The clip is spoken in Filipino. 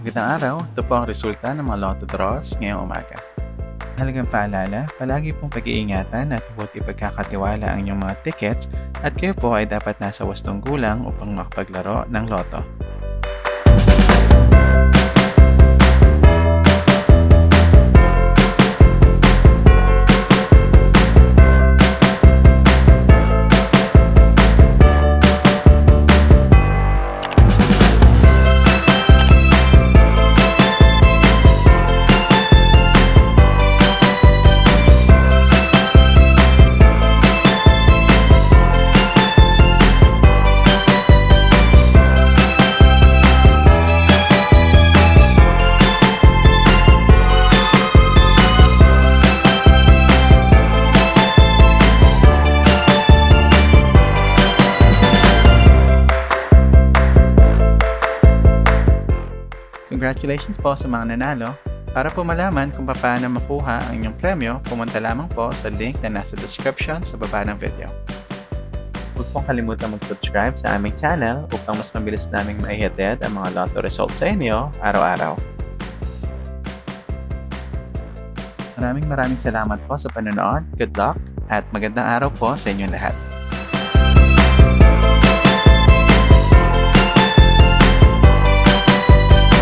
Magandang araw, ito po ang resulta ng mga lotto draws ngayong umaga. Halagang paalala, palagi pong pag-iingatan at huwag ipagkakatiwala ang inyong mga tickets at kayo po ay dapat nasa wastong gulang upang makapaglaro ng loto. Congratulations po sa mga nanalo. Para po malaman kung paano makuha ang inyong premyo, pumunta lamang po sa link na nasa description sa baba ng video. Huwag pong kalimutan mag-subscribe sa aming channel upang mas mabilis naming maihatid ang mga lotto results sa inyo araw-araw. Maraming maraming salamat po sa panonood. Good luck at magandang araw po sa inyong lahat.